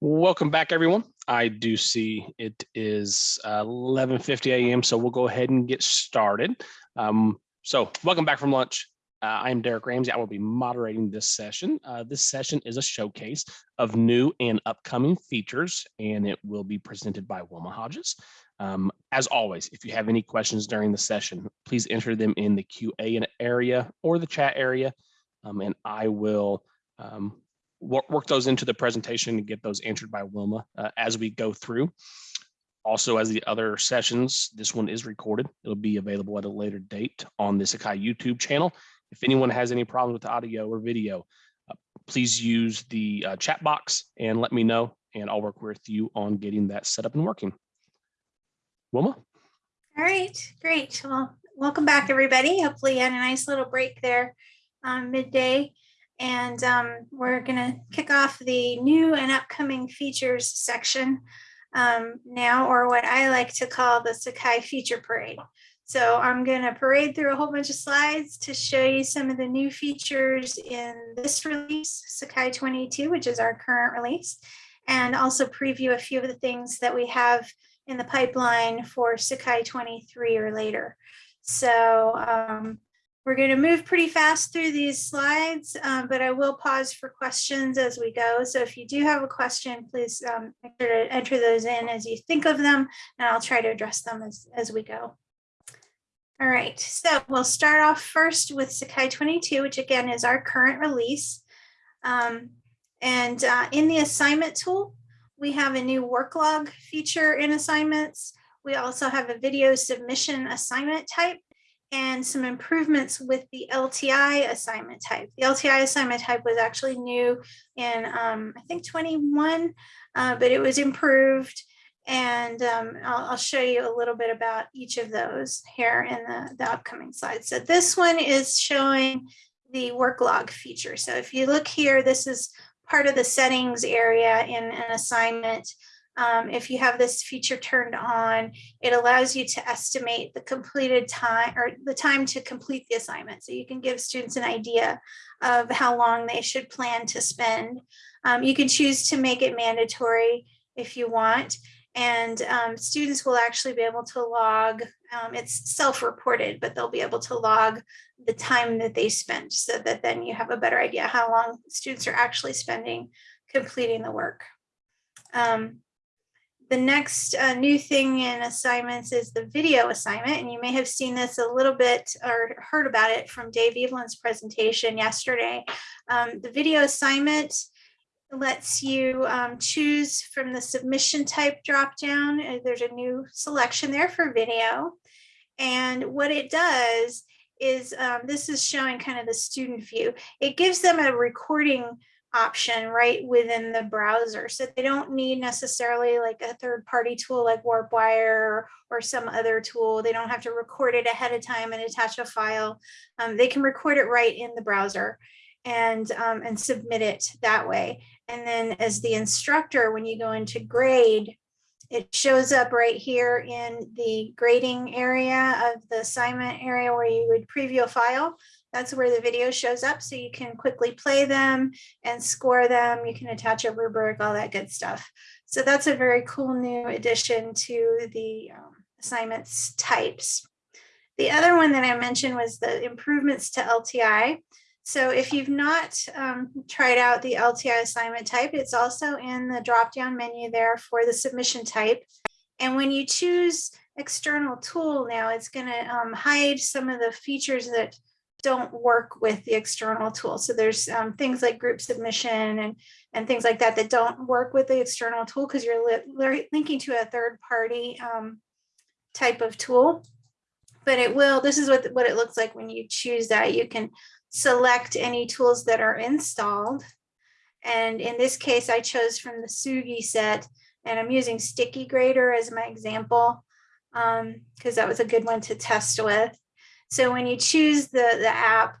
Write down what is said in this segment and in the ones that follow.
Welcome back, everyone. I do see it is uh, 11.50 a.m., so we'll go ahead and get started. Um, so welcome back from lunch. Uh, I'm Derek Ramsey. I will be moderating this session. Uh, this session is a showcase of new and upcoming features, and it will be presented by Wilma Hodges. Um, as always, if you have any questions during the session, please enter them in the QA area or the chat area, um, and I will um, work, work those into the presentation and get those answered by Wilma uh, as we go through. Also, as the other sessions, this one is recorded. It'll be available at a later date on the Sakai YouTube channel. If anyone has any problems with audio or video, uh, please use the uh, chat box and let me know, and I'll work with you on getting that set up and working. Wilma? All right, great. Well, welcome back, everybody. Hopefully you had a nice little break there um, midday. And um, we're going to kick off the new and upcoming features section um, now, or what I like to call the Sakai Feature Parade. So I'm going to parade through a whole bunch of slides to show you some of the new features in this release, Sakai 22, which is our current release, and also preview a few of the things that we have in the pipeline for Sakai 23 or later. So um, we're going to move pretty fast through these slides, um, but I will pause for questions as we go. So if you do have a question, please um, make sure to enter those in as you think of them, and I'll try to address them as, as we go. All right, so we'll start off first with Sakai 22, which again is our current release. Um, and uh, in the assignment tool, we have a new work log feature in assignments. We also have a video submission assignment type and some improvements with the LTI assignment type. The LTI assignment type was actually new in, um, I think 21, uh, but it was improved. And um, I'll, I'll, show you a little bit about each of those here in the, the upcoming slides. So this one is showing the work log feature. So if you look here, this is part of the settings area in an assignment um, if you have this feature turned on, it allows you to estimate the completed time or the time to complete the assignment. So you can give students an idea of how long they should plan to spend. Um, you can choose to make it mandatory if you want. And um, students will actually be able to log, um, it's self-reported, but they'll be able to log the time that they spent so that then you have a better idea how long students are actually spending completing the work. Um, the next uh, new thing in assignments is the video assignment, and you may have seen this a little bit or heard about it from Dave Evelyn's presentation yesterday. Um, the video assignment lets you um, choose from the submission type dropdown. Uh, there's a new selection there for video. And what it does is um, this is showing kind of the student view. It gives them a recording option right within the browser. So they don't need necessarily like a third party tool like WarpWire or some other tool. They don't have to record it ahead of time and attach a file. Um, they can record it right in the browser and, um, and submit it that way. And then as the instructor, when you go into grade, it shows up right here in the grading area of the assignment area where you would preview a file. That's where the video shows up so you can quickly play them and score them. You can attach a rubric, all that good stuff. So that's a very cool new addition to the um, assignments types. The other one that I mentioned was the improvements to LTI. So if you've not um, tried out the LTI assignment type, it's also in the drop-down menu there for the submission type. And when you choose external tool now, it's going to um, hide some of the features that don't work with the external tool. So there's um, things like group submission and, and things like that that don't work with the external tool because you're li linking to a third party um, type of tool. But it will, this is what, what it looks like when you choose that. You can select any tools that are installed. And in this case, I chose from the Sugi set and I'm using Sticky Grader as my example because um, that was a good one to test with. So when you choose the, the app,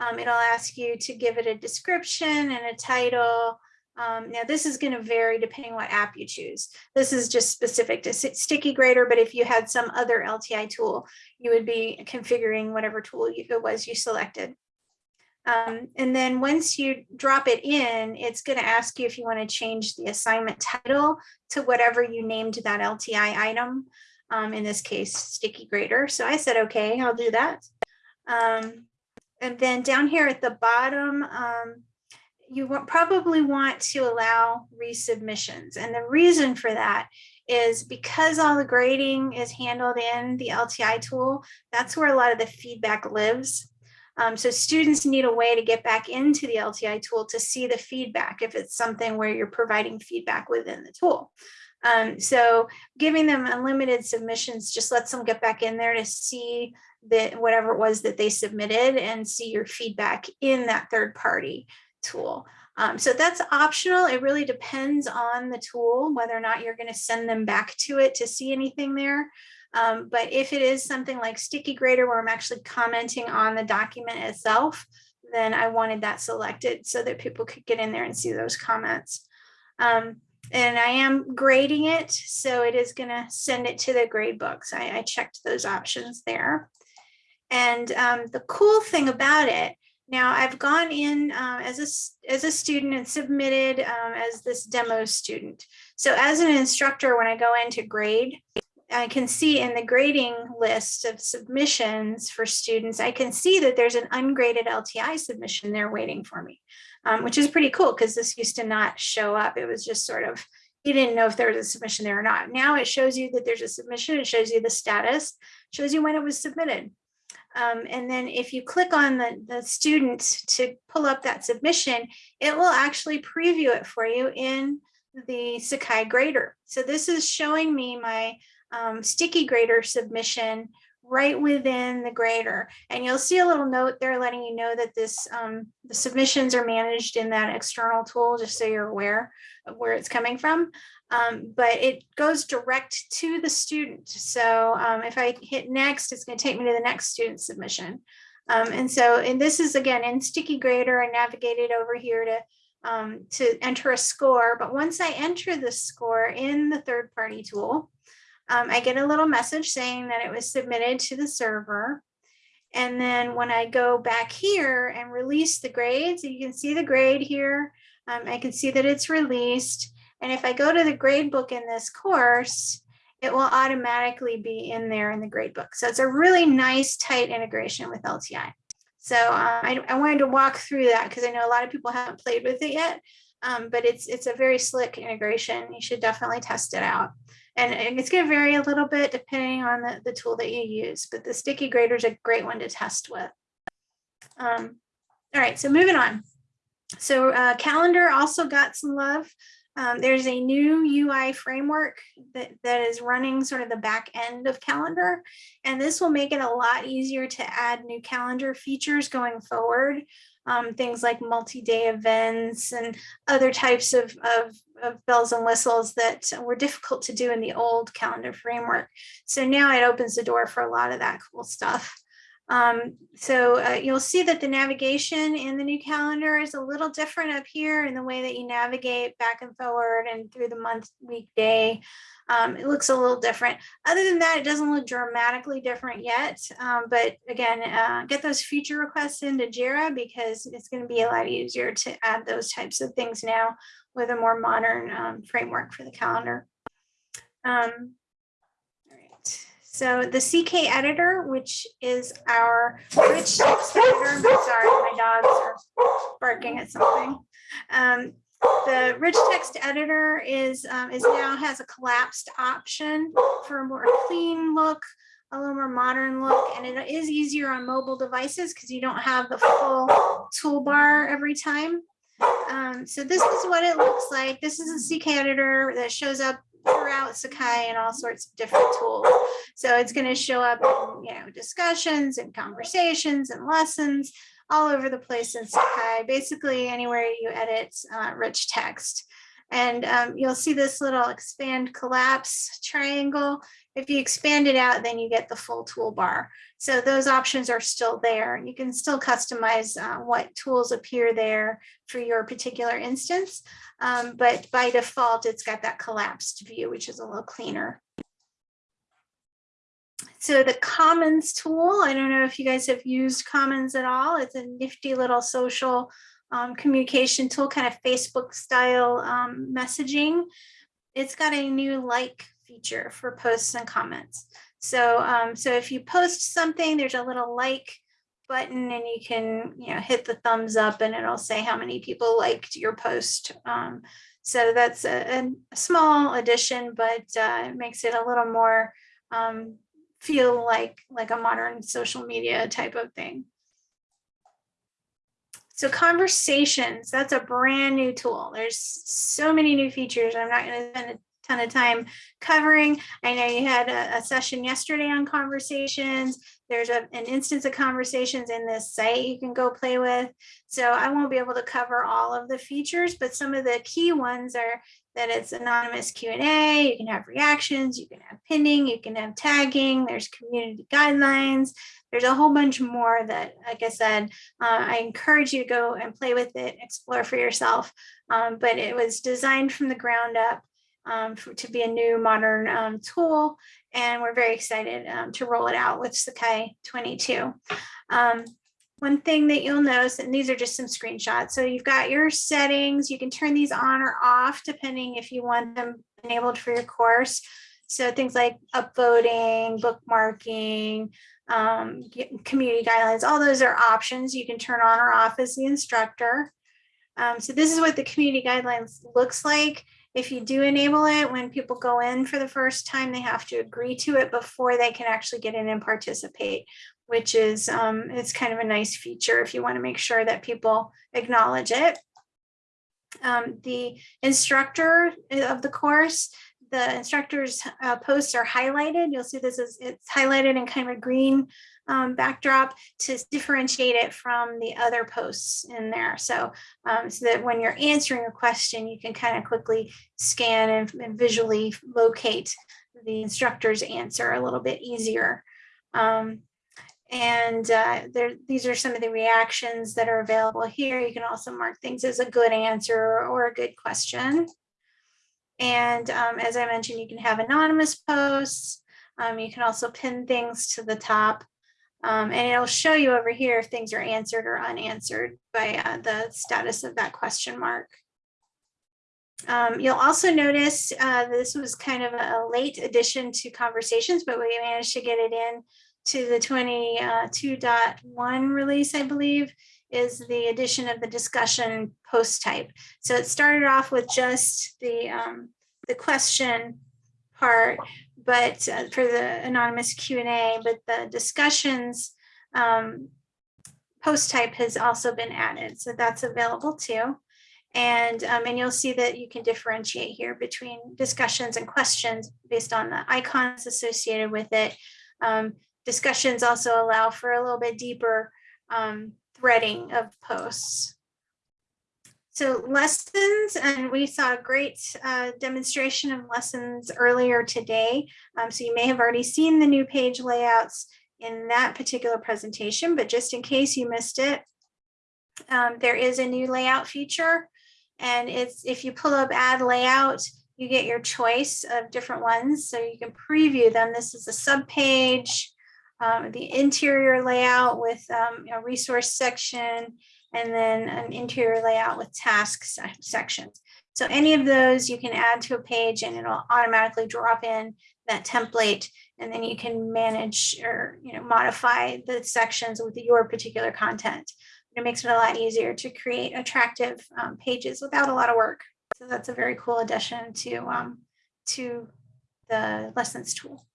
um, it'll ask you to give it a description and a title. Um, now this is going to vary depending what app you choose. This is just specific to Sticky Grader, but if you had some other LTI tool, you would be configuring whatever tool you, it was you selected. Um, and then once you drop it in, it's going to ask you if you want to change the assignment title to whatever you named that LTI item. Um, in this case, sticky grader. So I said, okay, I'll do that. Um, and then down here at the bottom, um, you probably want to allow resubmissions. And the reason for that is because all the grading is handled in the LTI tool, that's where a lot of the feedback lives. Um, so students need a way to get back into the LTI tool to see the feedback if it's something where you're providing feedback within the tool. Um, so giving them unlimited submissions just lets them get back in there to see that whatever it was that they submitted and see your feedback in that third party tool. Um, so that's optional. It really depends on the tool, whether or not you're going to send them back to it to see anything there. Um, but if it is something like Sticky Grader where I'm actually commenting on the document itself, then I wanted that selected so that people could get in there and see those comments. Um, and I am grading it, so it is going to send it to the grade books. I, I checked those options there. And um, the cool thing about it, now I've gone in uh, as, a, as a student and submitted um, as this demo student. So as an instructor, when I go into grade, I can see in the grading list of submissions for students, I can see that there's an ungraded LTI submission there waiting for me, um, which is pretty cool because this used to not show up. It was just sort of, you didn't know if there was a submission there or not. Now it shows you that there's a submission, it shows you the status, shows you when it was submitted. Um, and then if you click on the, the student to pull up that submission, it will actually preview it for you in the Sakai grader. So this is showing me my um, sticky grader submission right within the grader. And you'll see a little note there letting you know that this um, the submissions are managed in that external tool, just so you're aware of where it's coming from. Um, but it goes direct to the student. So um, if I hit next, it's going to take me to the next student submission. Um, and so, and this is again in Sticky Grader, I navigated over here to um, to enter a score. But once I enter the score in the third party tool, um, I get a little message saying that it was submitted to the server. And then when I go back here and release the grades, you can see the grade here. Um, I can see that it's released. And if I go to the grade book in this course, it will automatically be in there in the grade book. So it's a really nice tight integration with LTI. So uh, I, I wanted to walk through that because I know a lot of people haven't played with it yet, um, but it's it's a very slick integration. You should definitely test it out. And, and it's going to vary a little bit depending on the, the tool that you use, but the sticky grader is a great one to test with. Um, all right, so moving on. So uh, calendar also got some love. Um, there's a new UI framework that, that is running sort of the back end of calendar. And this will make it a lot easier to add new calendar features going forward. Um, things like multi-day events and other types of, of, of bells and whistles that were difficult to do in the old calendar framework. So now it opens the door for a lot of that cool stuff. Um, so uh, you'll see that the navigation in the new calendar is a little different up here in the way that you navigate back and forward and through the month, week, day. Um, it looks a little different. Other than that, it doesn't look dramatically different yet. Um, but again, uh, get those feature requests into JIRA because it's going to be a lot easier to add those types of things now with a more modern um, framework for the calendar. Um. So the CK editor, which is our rich text editor, sorry, my dogs are barking at something. Um, the rich text editor is, um, is now has a collapsed option for a more clean look, a little more modern look, and it is easier on mobile devices because you don't have the full toolbar every time. Um, so this is what it looks like. This is a CK editor that shows up throughout Sakai and all sorts of different tools. So it's going to show up in, you know, discussions and conversations and lessons all over the place in Sakai, basically anywhere you edit uh, rich text. And um, you'll see this little expand collapse triangle. If you expand it out, then you get the full toolbar. So those options are still there. You can still customize uh, what tools appear there for your particular instance. Um, but by default, it's got that collapsed view, which is a little cleaner. So the Commons tool, I don't know if you guys have used Commons at all. It's a nifty little social um, communication tool, kind of Facebook style um, messaging. It's got a new like feature for posts and comments. So, um, so if you post something, there's a little like button and you can, you know, hit the thumbs up and it'll say how many people liked your post. Um, so that's a, a small addition, but uh, it makes it a little more um, feel like like a modern social media type of thing. So conversations, that's a brand new tool. There's so many new features. I'm not going to spend ton of time covering. I know you had a, a session yesterday on conversations. There's a, an instance of conversations in this site you can go play with. So I won't be able to cover all of the features, but some of the key ones are that it's anonymous Q&A, you can have reactions, you can have pinning, you can have tagging, there's community guidelines, there's a whole bunch more that, like I said, uh, I encourage you to go and play with it, explore for yourself. Um, but it was designed from the ground up um, to be a new modern um, tool. And we're very excited um, to roll it out with Sakai 22. Um, one thing that you'll notice, and these are just some screenshots. So you've got your settings. You can turn these on or off depending if you want them enabled for your course. So things like upvoting, bookmarking, um, community guidelines, all those are options you can turn on or off as the instructor. Um, so this is what the community guidelines looks like. If you do enable it, when people go in for the first time, they have to agree to it before they can actually get in and participate, which is um, it's kind of a nice feature if you want to make sure that people acknowledge it. Um, the instructor of the course, the instructor's uh, posts are highlighted. You'll see this is it's highlighted in kind of a green um, backdrop to differentiate it from the other posts in there. So, um, so that when you're answering a question, you can kind of quickly scan and, and visually locate the instructor's answer a little bit easier. Um, and uh, there, these are some of the reactions that are available here. You can also mark things as a good answer or a good question. And um, as I mentioned, you can have anonymous posts. Um, you can also pin things to the top. Um, and it'll show you over here if things are answered or unanswered by uh, the status of that question mark. Um, you'll also notice uh, this was kind of a late addition to conversations, but we managed to get it in to the 22.1 release, I believe, is the addition of the discussion post type. So it started off with just the, um, the question part, but uh, for the anonymous Q&A, but the discussions um, post type has also been added. So that's available too. And, um, and you'll see that you can differentiate here between discussions and questions based on the icons associated with it. Um, discussions also allow for a little bit deeper um, threading of posts. So lessons, and we saw a great uh, demonstration of lessons earlier today. Um, so you may have already seen the new page layouts in that particular presentation, but just in case you missed it, um, there is a new layout feature. And it's if you pull up add layout, you get your choice of different ones. So you can preview them. This is a sub page, um, the interior layout with um, a resource section, and then an interior layout with tasks sections. So any of those you can add to a page and it'll automatically drop in that template and then you can manage or you know modify the sections with your particular content. It makes it a lot easier to create attractive um, pages without a lot of work. So that's a very cool addition to, um, to the lessons tool.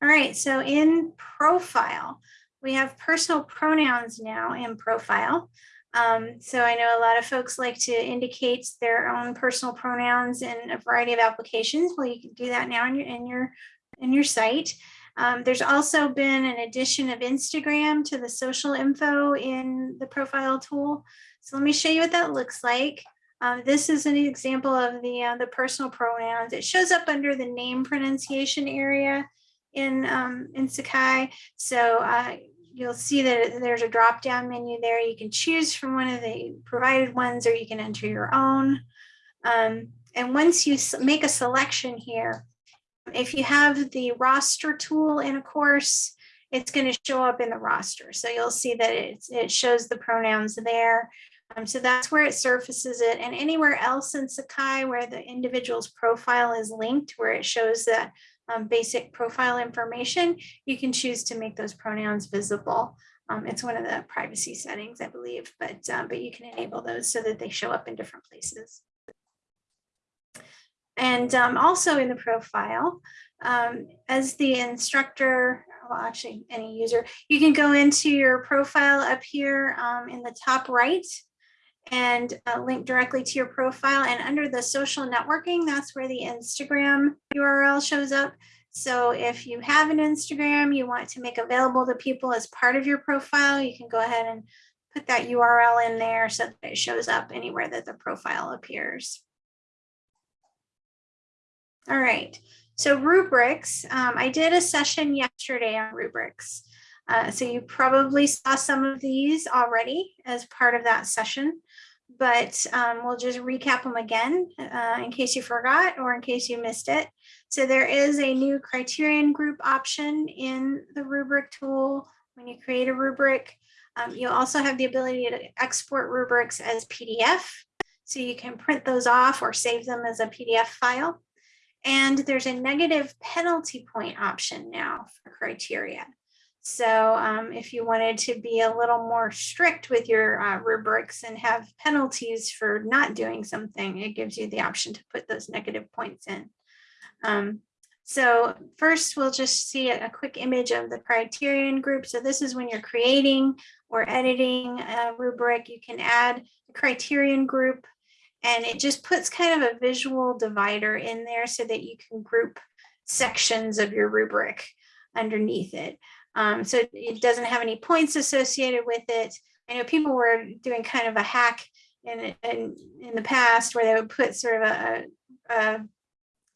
All right, so in profile, we have personal pronouns now in profile. Um, so I know a lot of folks like to indicate their own personal pronouns in a variety of applications. Well, you can do that now in your in your in your site. Um, there's also been an addition of Instagram to the social info in the profile tool. So let me show you what that looks like. Um, this is an example of the uh, the personal pronouns. It shows up under the name pronunciation area in um, in Sakai. So uh, you'll see that there's a drop down menu there. You can choose from one of the provided ones or you can enter your own. Um, and once you make a selection here, If you have the roster tool in a course, it's going to show up in the roster. So you'll see that it, shows the pronouns there. Um, so that's where it surfaces it. And anywhere else in Sakai where the individual's profile is linked, where it shows that um, basic profile information, you can choose to make those pronouns visible. Um, it's one of the privacy settings, I believe, but, uh, but you can enable those so that they show up in different places. And um, also in the profile, um, as the instructor, well, actually any user, you can go into your profile up here um, in the top right and uh, link directly to your profile. And under the social networking, that's where the Instagram URL shows up. So if you have an Instagram you want to make available to people as part of your profile, you can go ahead and put that URL in there so that it shows up anywhere that the profile appears. All right, so rubrics. Um, I did a session yesterday on rubrics. Uh, so you probably saw some of these already as part of that session, but um, we'll just recap them again uh, in case you forgot or in case you missed it. So there is a new criterion group option in the rubric tool when you create a rubric. Um, you also have the ability to export rubrics as PDF. So you can print those off or save them as a PDF file. And there's a negative penalty point option now for criteria. So um, if you wanted to be a little more strict with your uh, rubrics and have penalties for not doing something, it gives you the option to put those negative points in. Um, so first we'll just see a, quick image of the criterion group. So this is when you're creating or editing a rubric, you can add a criterion group and it just puts kind of a visual divider in there so that you can group sections of your rubric underneath it. Um, so it doesn't have any points associated with it. I know people were doing kind of a hack in, in, in the past where they would put sort of a, a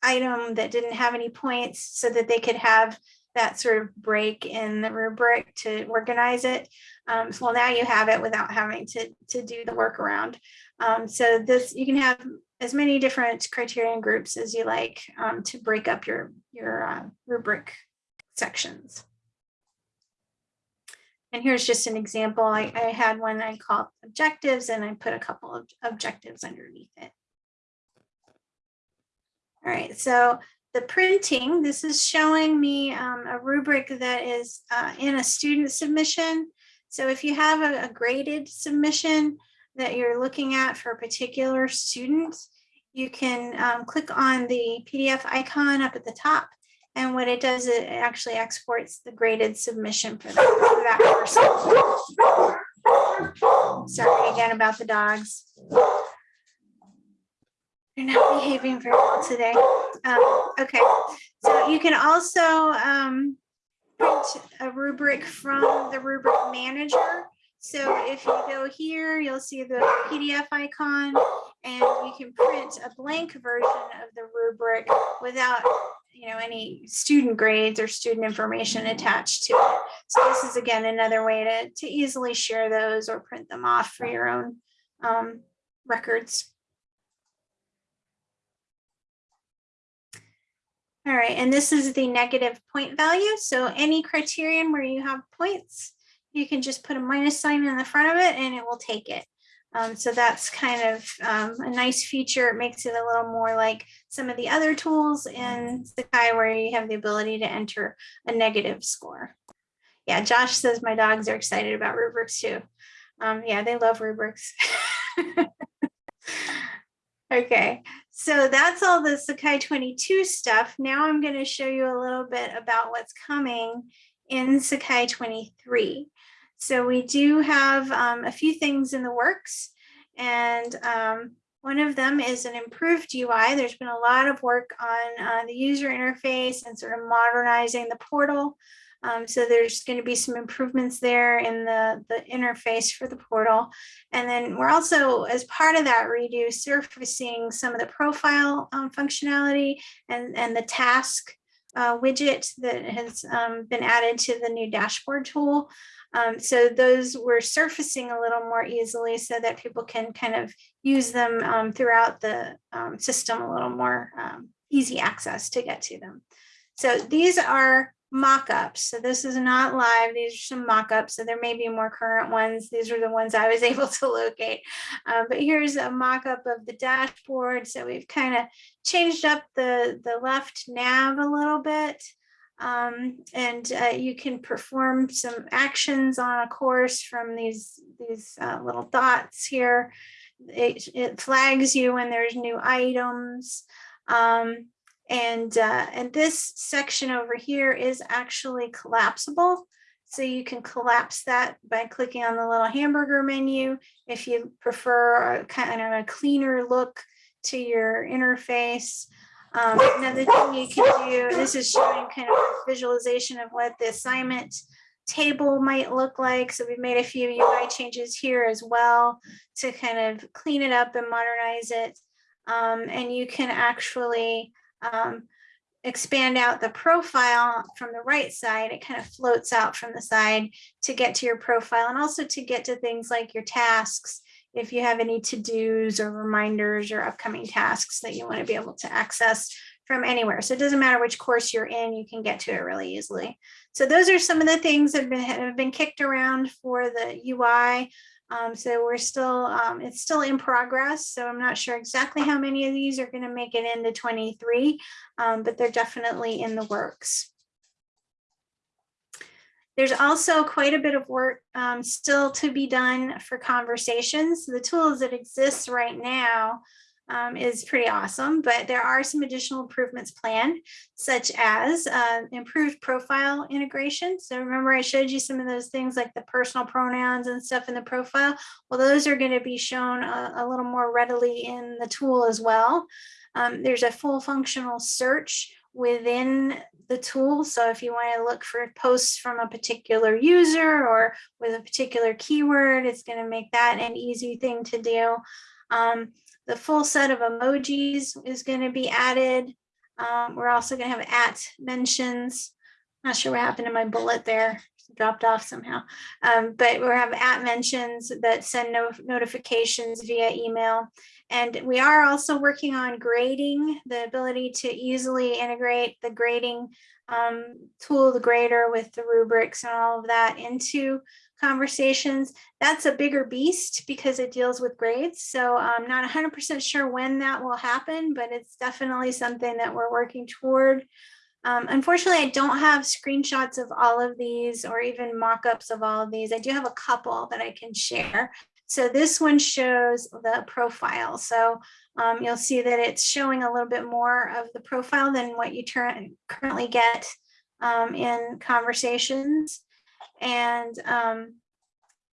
item that didn't have any points so that they could have that sort of break in the rubric to organize it. Um, so well, now you have it without having to, to do the workaround. Um, so this you can have as many different criterion groups as you like um, to break up your, your uh, rubric sections. And here's just an example. I, I had one I called objectives and I put a couple of objectives underneath it. All right, so the printing, this is showing me um, a rubric that is uh, in a student submission. So if you have a, a, graded submission that you're looking at for a particular student, you can um, click on the PDF icon up at the top. And what it does, it actually exports the graded submission for that, for that person. Sorry again about the dogs. They're not behaving very well today. Um, okay, so you can also um, print a rubric from the rubric manager. So if you go here, you'll see the PDF icon and you can print a blank version of the rubric without you know, any student grades or student information attached to it. So this is again, another way to, to easily share those or print them off for your own um, records. All right, and this is the negative point value. So any criterion where you have points, you can just put a minus sign in the front of it and it will take it. Um, so that's kind of um, a nice feature. It makes it a little more like some of the other tools in Sakai where you have the ability to enter a negative score. Yeah, Josh says my dogs are excited about rubrics too. Um, yeah, they love rubrics. okay, so that's all the Sakai 22 stuff. Now I'm going to show you a little bit about what's coming in Sakai 23. So we do have um, a few things in the works and um, one of them is an improved UI. There's been a lot of work on uh, the user interface and sort of modernizing the portal. Um, so there's going to be some improvements there in the, the interface for the portal. And then we're also, as part of that redo, surfacing some of the profile um, functionality and, and the task uh, widget that has um, been added to the new dashboard tool. Um, so those were surfacing a little more easily so that people can kind of use them um, throughout the um, system a little more um, easy access to get to them. So these are mock-ups. So this is not live. These are some mock-ups. So there may be more current ones. These are the ones I was able to locate. Uh, but here's a mock-up of the dashboard. So we've kind of changed up the, the left nav a little bit. Um, and uh, you can perform some actions on a course from these, these uh, little dots here. It, it flags you when there's new items. Um, and, uh, and this section over here is actually collapsible. So you can collapse that by clicking on the little hamburger menu. If you prefer a kind of a cleaner look to your interface. Um, another thing you can do, this is showing kind of visualization of what the assignment table might look like. So we've made a few UI changes here as well to kind of clean it up and modernize it. Um, and you can actually um, expand out the profile from the right side, it kind of floats out from the side to get to your profile and also to get to things like your tasks. If you have any to-dos or reminders or upcoming tasks that you want to be able to access from anywhere. So it doesn't matter which course you're in, you can get to it really easily. So those are some of the things that have been, have been kicked around for the UI. Um, so we're still, um, it's still in progress. So I'm not sure exactly how many of these are going to make it into 23, um, but they're definitely in the works. There's also quite a bit of work um, still to be done for conversations. The tools that exist right now um, is pretty awesome, but there are some additional improvements planned, such as uh, improved profile integration. So remember I showed you some of those things like the personal pronouns and stuff in the profile. Well, those are going to be shown a, a, little more readily in the tool as well. Um, there's a full functional search within the tool. So if you want to look for posts from a particular user or with a particular keyword, it's going to make that an easy thing to do. Um, the full set of emojis is going to be added. Um, we're also going to have at mentions. Not sure what happened to my bullet there, dropped off somehow. Um, but we'll have at mentions that send no notifications via email. And we are also working on grading, the ability to easily integrate the grading um, tool, the grader with the rubrics and all of that into conversations. That's a bigger beast because it deals with grades. So I'm not 100% sure when that will happen, but it's definitely something that we're working toward. Um, unfortunately, I don't have screenshots of all of these or even mock-ups of all of these. I do have a couple that I can share. So this one shows the profile. So um, you'll see that it's showing a little bit more of the profile than what you currently get um, in conversations. And um,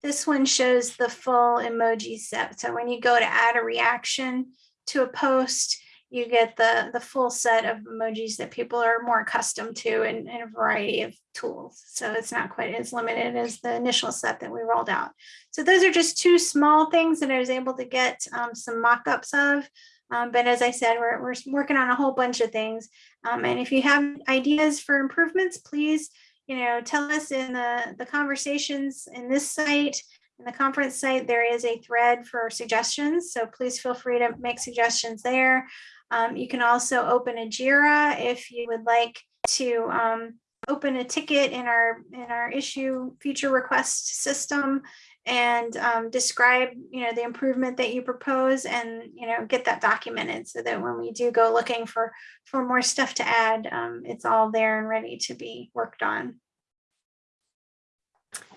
this one shows the full emoji set. So when you go to add a reaction to a post, you get the, the full set of emojis that people are more accustomed to in, in a variety of tools. So it's not quite as limited as the initial set that we rolled out. So those are just two small things that I was able to get um, some mock-ups of. Um, but as I said, we're, we're working on a whole bunch of things. Um, and if you have ideas for improvements, please you know, tell us in the, the conversations in this site, in the conference site, there is a thread for suggestions. So please feel free to make suggestions there. Um, you can also open a JIRA if you would like to um, open a ticket in our in our issue feature request system and um, describe you know the improvement that you propose and you know get that documented so that when we do go looking for for more stuff to add um, it's all there and ready to be worked on.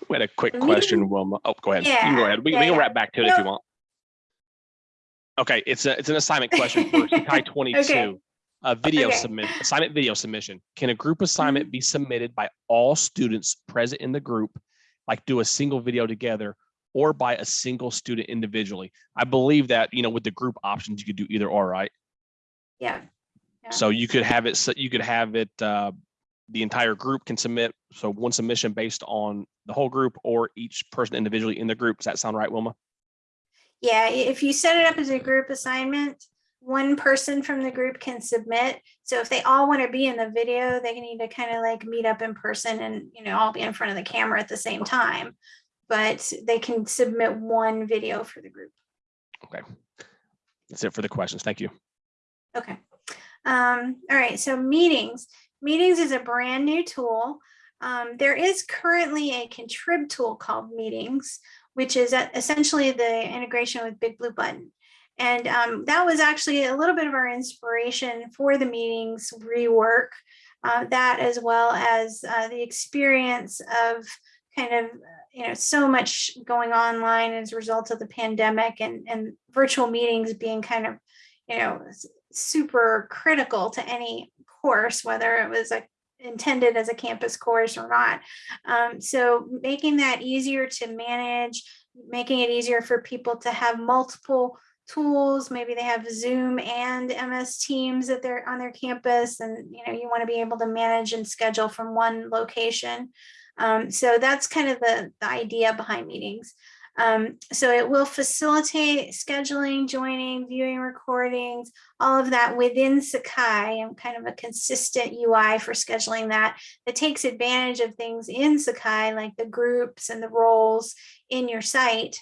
We had a quick question wilma. Oh go ahead. Yeah, you can go ahead. We, yeah, we can wrap back to it if you want okay it's a it's an assignment question for Sakai 22 okay. A video okay. submit assignment video submission. Can a group assignment mm -hmm. be submitted by all students present in the group, like do a single video together, or by a single student individually? I believe that you know with the group options you could do either or, right? Yeah. yeah. So you could have it. You could have it. Uh, the entire group can submit. So one submission based on the whole group, or each person individually in the group. Does that sound right, Wilma? Yeah. If you set it up as a group assignment, one person from the group can submit. So if they all want to be in the video, they need to kind of like meet up in person and, you know, all be in front of the camera at the same time. But they can submit one video for the group. Okay. That's it for the questions. Thank you. Okay. Um, all right, so meetings. Meetings is a brand new tool. Um, there is currently a contrib tool called Meetings, which is essentially the integration with Big Blue Button. And um, that was actually a little bit of our inspiration for the meetings rework, uh, that as well as uh, the experience of kind of, you know, so much going online as a result of the pandemic and, and virtual meetings being kind of, you know, super critical to any course, whether it was like intended as a campus course or not. Um, so making that easier to manage, making it easier for people to have multiple tools. Maybe they have Zoom and MS Teams that they're on their campus and you know you want to be able to manage and schedule from one location. Um, so that's kind of the, the idea behind meetings. Um, so it will facilitate scheduling, joining, viewing recordings, all of that within Sakai and kind of a consistent UI for scheduling that that takes advantage of things in Sakai like the groups and the roles in your site.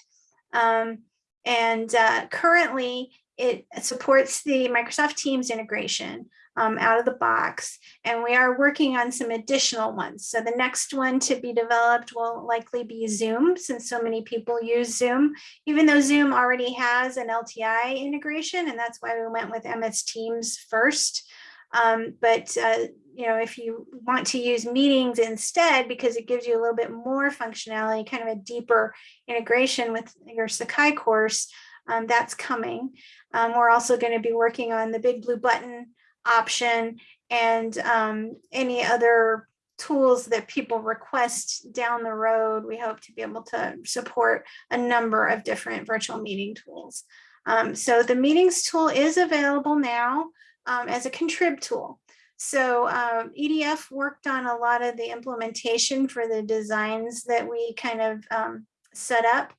Um, and uh, currently it supports the Microsoft Teams integration um, out of the box. And we are working on some additional ones. So the next one to be developed will likely be Zoom, since so many people use Zoom, even though Zoom already has an LTI integration, and that's why we went with MS Teams first. Um, but uh, you know, if you want to use meetings instead, because it gives you a little bit more functionality, kind of a deeper integration with your Sakai course, um, that's coming. Um, we're also going to be working on the big blue button option and um, any other tools that people request down the road. We hope to be able to support a number of different virtual meeting tools. Um, so the meetings tool is available now um, as a contrib tool. So um, EDF worked on a lot of the implementation for the designs that we kind of um, set up.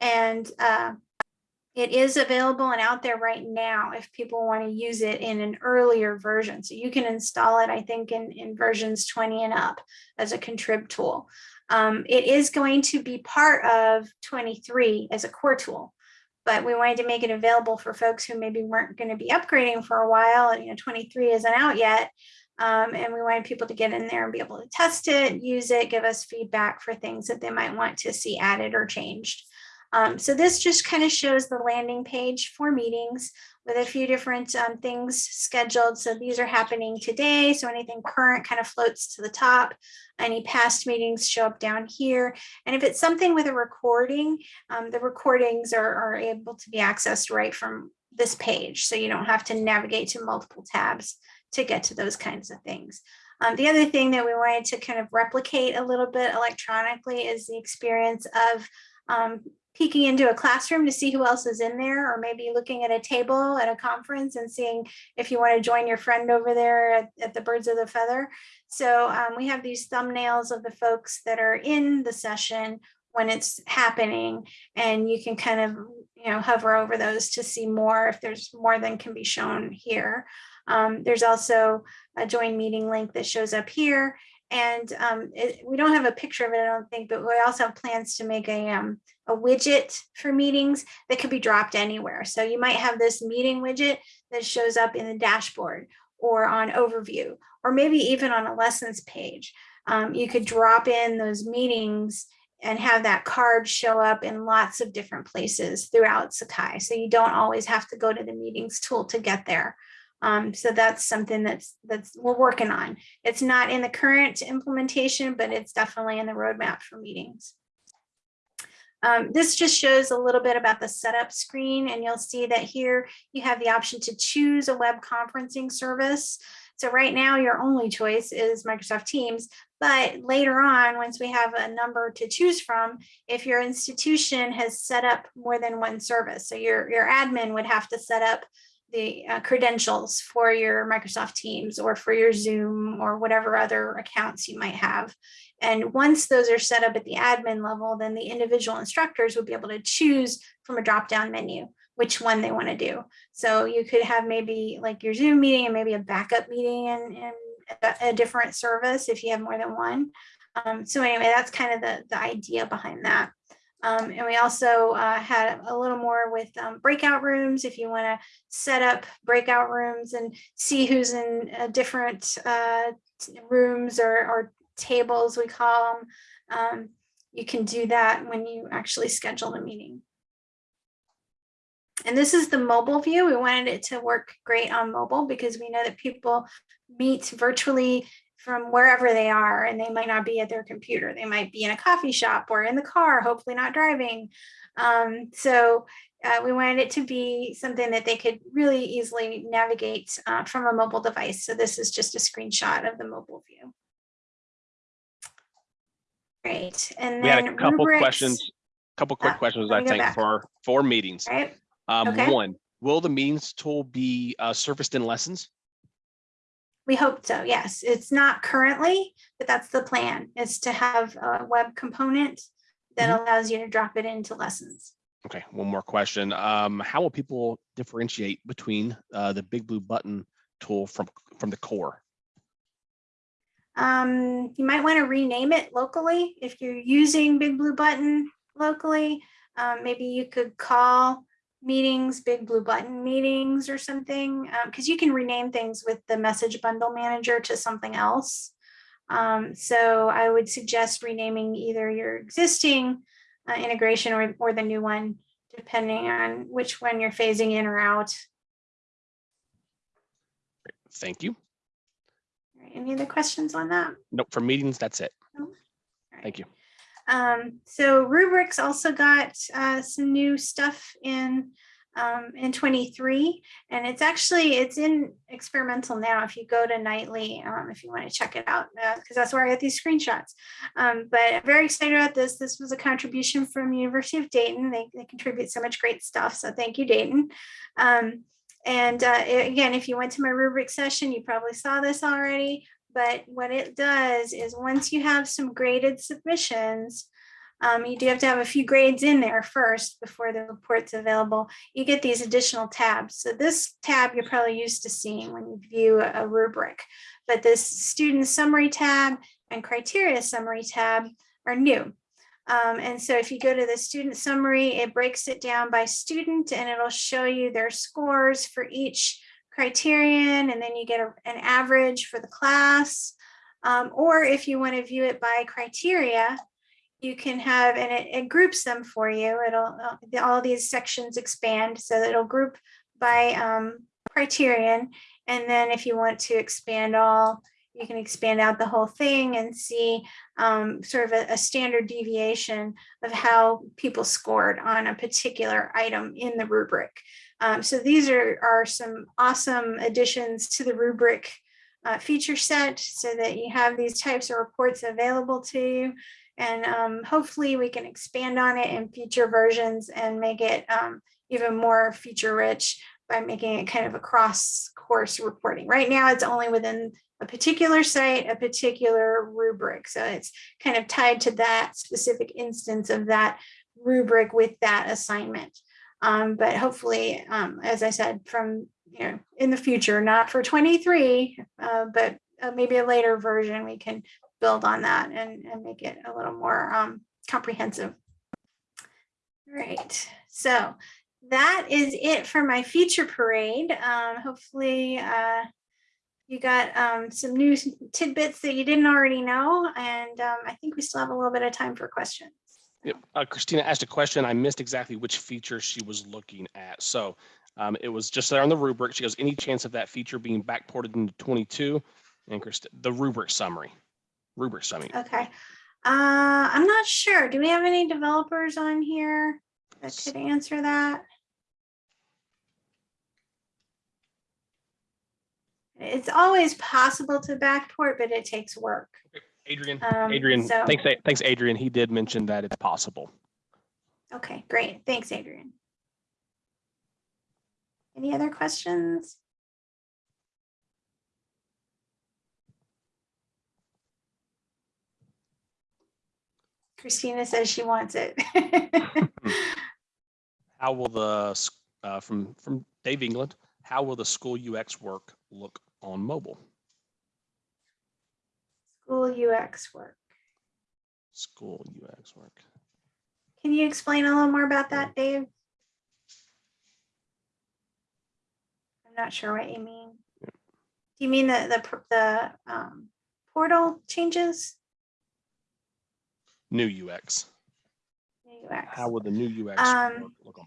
And uh, it is available and out there right now if people want to use it in an earlier version. So you can install it, I think, in, in versions 20 and up as a contrib tool. Um, it is going to be part of 23 as a core tool, but we wanted to make it available for folks who maybe weren't going to be upgrading for a while. You know, 23 isn't out yet. Um, and we wanted people to get in there and be able to test it, use it, give us feedback for things that they might want to see added or changed. Um, so this just kind of shows the landing page for meetings with a few different um, things scheduled. So these are happening today. So anything current kind of floats to the top. Any past meetings show up down here. And if it's something with a recording, um, the recordings are, are able to be accessed right from this page. So you don't have to navigate to multiple tabs to get to those kinds of things. Um, the other thing that we wanted to kind of replicate a little bit electronically is the experience of um, peeking into a classroom to see who else is in there, or maybe looking at a table at a conference and seeing if you want to join your friend over there at, at the Birds of the Feather. So um, we have these thumbnails of the folks that are in the session when it's happening, and you can kind of you know hover over those to see more if there's more than can be shown here. Um, there's also a join meeting link that shows up here. And um, it, we don't have a picture of it, I don't think, but we also have plans to make a, um, a widget for meetings that could be dropped anywhere. So you might have this meeting widget that shows up in the dashboard or on overview, or maybe even on a lessons page. Um, you could drop in those meetings and have that card show up in lots of different places throughout Sakai. So you don't always have to go to the meetings tool to get there. Um, so that's something that's that's we're working on. It's not in the current implementation, but it's definitely in the roadmap for meetings. Um, this just shows a little bit about the setup screen, and you'll see that here you have the option to choose a web conferencing service. So right now your only choice is Microsoft Teams, but later on, once we have a number to choose from, if your institution has set up more than one service, so your, your admin would have to set up the uh, credentials for your Microsoft Teams or for your Zoom or whatever other accounts you might have. And once those are set up at the admin level, then the individual instructors would be able to choose from a drop-down menu which one they want to do. So you could have maybe like your Zoom meeting and maybe a backup meeting in, in a, a different service if you have more than one. Um, so anyway, that's kind of the, the idea behind that. Um, and we also uh, had a little more with um, breakout rooms if you want to set up breakout rooms and see who's in uh, different uh, rooms or, or tables, we call them. Um, you can do that when you actually schedule a meeting. And this is the mobile view. We wanted it to work great on mobile because we know that people meet virtually from wherever they are and they might not be at their computer. They might be in a coffee shop or in the car, hopefully not driving. Um, so uh, we wanted it to be something that they could really easily navigate uh, from a mobile device. So this is just a screenshot of the mobile view. Great. And We had a couple rubrics, questions, a couple quick Ah, questions, I think, back. for, for meetings. Right? Um, Okay. one, will the meetings tool be uh, surfaced in lessons? We hope so, yes. It's not currently, but that's the plan, is to have a web component that allows you to drop it into lessons. Okay, one more question. Um, how will people differentiate between uh, the big blue button tool from, from the core? Um, you might want to rename it locally if you're using Big Blue Button locally. Um, maybe you could call meetings Big Blue Button meetings or something, because you can rename things with the message bundle manager to something else. Um, so I would suggest renaming either your existing uh, integration or, or the new one, depending on which one you're phasing in or out. Thank you. Any other questions on that? Nope, for meetings, that's it. Alright. Thank you. Um, so rubrics also got uh, some new stuff in um, in 23 and it's actually it's in experimental now if you go to nightly um, if you want to check it out because that's where I got these screenshots. Um, but I'm very excited about this. This was a contribution from University of Dayton. They, they contribute so much great stuff so thank you Dayton. Um, and uh, again if you went to my rubric session you probably saw this already but what it does is once you have some graded submissions, um, you do have to have a few grades in there first before the report's available. You get these additional tabs. So this tab you're probably used to seeing when you view a rubric, but this student summary tab and criteria summary tab are new. Um, and so if you go to the student summary, it breaks it down by student and it'll show you their scores for each criterion and then you get a- an average for the class. Um, or if you want to view it by criteria, you can have, and it, it groups them for you. It'll, uh, all these sections expand so it'll group by um, criterion. And then if you want to expand all, you can expand out the whole thing and see um, sort of a, a standard deviation of how people scored on a particular item in the rubric. Um, so these are, are some awesome additions to the rubric uh, feature set so that you have these types of reports available to you. And um, hopefully we can expand on it in future versions and make it um, even more feature rich by making it kind of a cross course reporting. Right now, it's only within a particular site, a particular rubric. So it's kind of tied to that specific instance of that rubric with that assignment. Um, but hopefully, um, as I said, from, you know, in the future, not for 23, uh, but uh, maybe a later version, we can build on that and, and make it a little more um, comprehensive. All right, so that is it for my feature parade. Um, hopefully, uh, you got um, some new tidbits that you didn't already know, and um, I think we still have a little bit of time for questions. Yep. Uh, Christina asked a question. I missed exactly which feature she was looking at. So um, it was just there on the rubric. She goes, any chance of that feature being backported into 22? And Christi- the rubric summary, rubric summary. Okay. Uh, I'm not sure. Do we have any developers on here that could answer that? It's always possible to backport, but it takes work. Adrian, Um, Adrian, so- thanks, thanks, Adrian. He did mention that it's possible. Okay, great. Thanks, Adrian. Any other questions? Christina says she wants it. How will the, uh, from, from Dave England, how will the school UX work look on mobile? School UX work. School UX work. Can you explain a little more about that, Dave? I'm not sure what you mean. Do you mean the, the, the um, portal changes? New UX. New UX? How would the new UX Um, look- look on?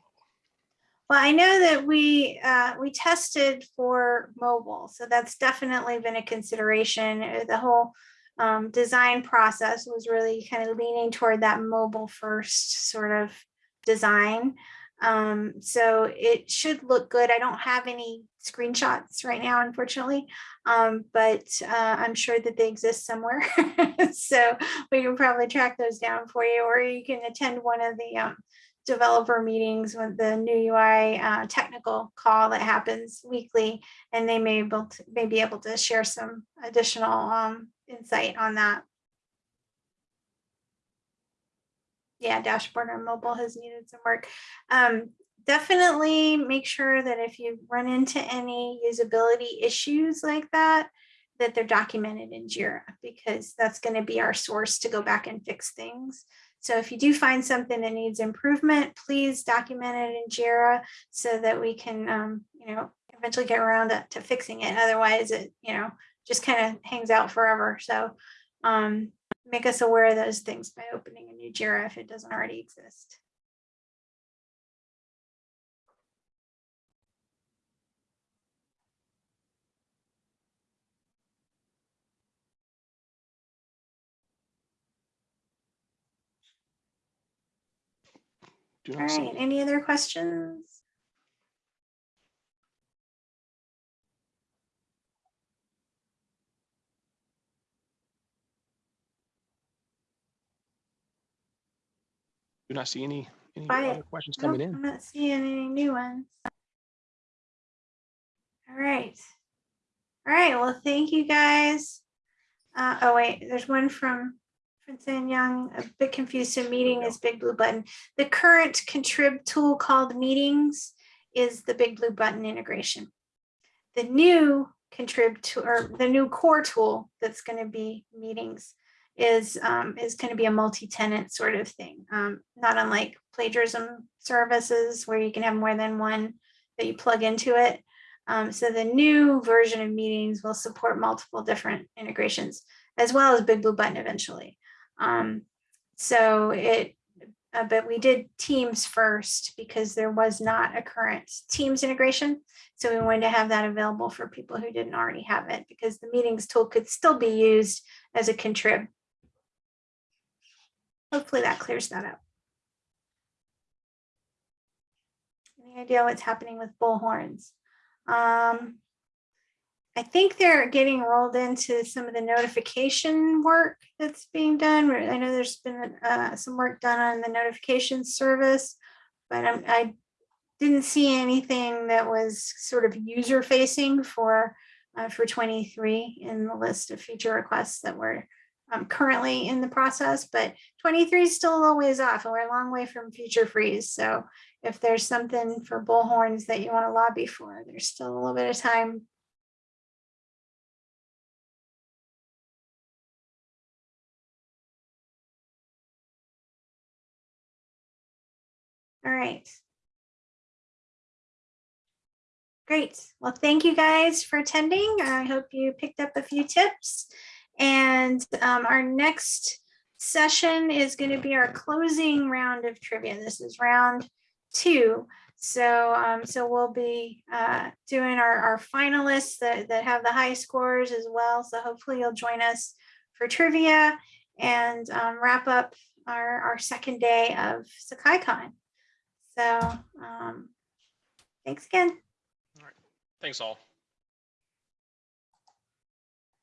Well, I know that we, uh, we tested for mobile, so that's definitely been a consideration. Uh, The whole um, design process was really kind of leaning toward that mobile first sort of design. Um, so it should look good. I don't have any screenshots right now, unfortunately, um, but uh, I'm sure that they exist somewhere. so we can probably track those down for you, or you can attend one of the um, developer meetings with the new UI uh, technical call that happens weekly, and they may able to, may be able to share some additional um, insight on that. Yeah, dashboard or mobile has needed some work. Um, definitely make sure that if you run into any usability issues like that, that they're documented in Jira because that's going to be our source to go back and fix things. So if you do find something that needs improvement, please document it in Jira so that we can, um, you know, eventually get around to, to fixing it. Otherwise, it, you know, just kind of hangs out forever. So um, make us aware of those things by opening a new Jira if it doesn't already exist. All right, any other questions? Do not see any, any Quiet. other questions coming in. I'm not seeing any new ones. All right. All right, well, thank you guys. Uh, oh wait, there's one from Vincent Young, a bit confused, so meeting is big blue button. The current contrib tool called meetings is the big blue button integration. The new contrib tool or the new core tool that's gonna be meetings is um, is going to be a multi-tenant sort of thing, um, not unlike plagiarism services where you can have more than one that you plug into it. Um, so the new version of meetings will support multiple different integrations as well as Big Blue Button eventually. Um, so it, uh, but we did Teams first because there was not a current Teams integration. So we wanted to have that available for people who didn't already have it because the meetings tool could still be used as a contrib Hopefully that clears that up. Any idea what's happening with bullhorns? Um, I think they're getting rolled into some of the notification work that's being done. I know there's been uh, some work done on the notification service, but I'm, I didn't see anything that was sort of user facing for uh, for 23 in the list of feature requests that were um, currently in the process, but 23 is still a little ways off and we're a long way from feature freeze. So if there's something for bullhorns that you want to lobby for, there's still a little bit of time. All right. Great. Well, thank you guys for attending. I hope you picked up a few tips. And um, our next session is going to be our closing round of trivia. This is round two. So, um, so we'll be uh, doing our, our finalists that, that have the high scores as well. So hopefully you'll join us for trivia and um, wrap up our, our second day of SakaiCon. So um, thanks again. All right. Thanks all.